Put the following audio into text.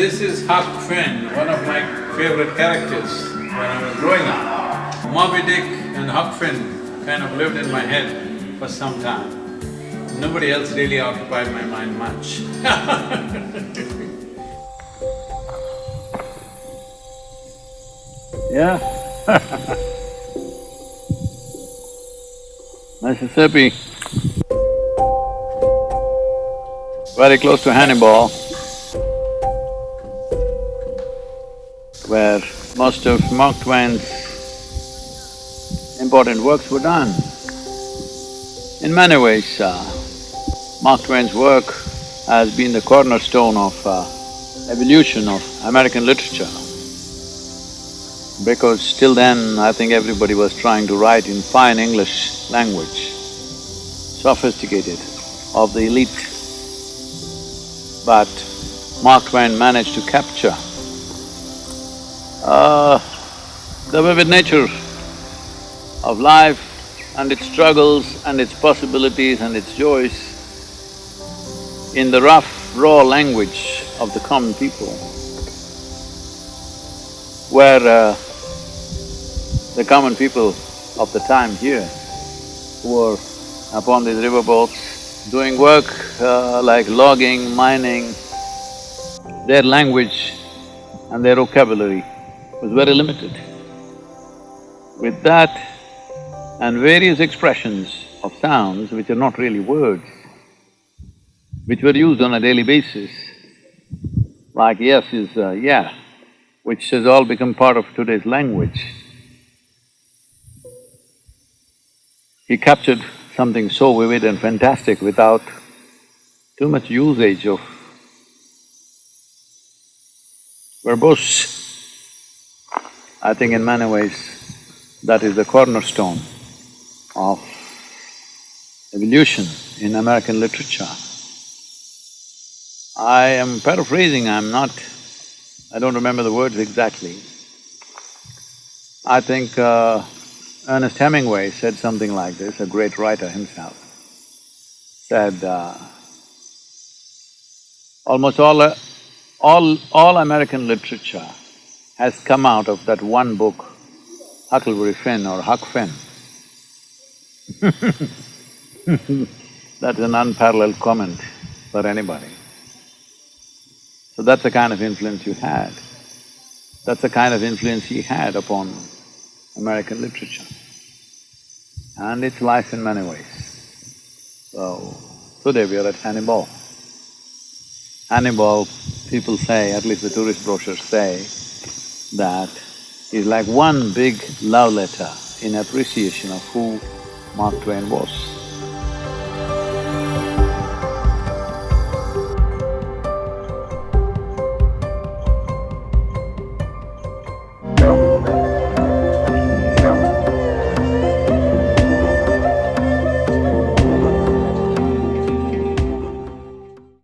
This is Huck Finn, one of my favorite characters when I was growing up. Moby Dick and Huck Finn kind of lived in my head for some time. Nobody else really occupied my mind much Yeah Mississippi, very close to Hannibal, where most of Mark Twain's important works were done. In many ways, uh, Mark Twain's work has been the cornerstone of uh, evolution of American literature. Because till then, I think everybody was trying to write in fine English language, sophisticated, of the elite. But Mark Twain managed to capture uh, the vivid nature of life and its struggles and its possibilities and its joys in the rough, raw language of the common people, where uh, the common people of the time here were upon these riverboats doing work uh, like logging, mining, their language and their vocabulary was very limited. With that and various expressions of sounds which are not really words, which were used on a daily basis, like yes is uh, yeah, which has all become part of today's language. He captured something so vivid and fantastic without too much usage of verbose. I think in many ways, that is the cornerstone of evolution in American literature. I am paraphrasing, I'm not… I don't remember the words exactly. I think uh, Ernest Hemingway said something like this, a great writer himself, said, uh, almost all, uh, all… all American literature has come out of that one book, Huckleberry Finn or Huck Finn. That's an unparalleled comment for anybody. So that's the kind of influence you had. That's the kind of influence he had upon American literature. And it's life in many ways. So, today we are at Hannibal. Hannibal, people say, at least the tourist brochures say, that is like one big love letter in appreciation of who Mark Twain was.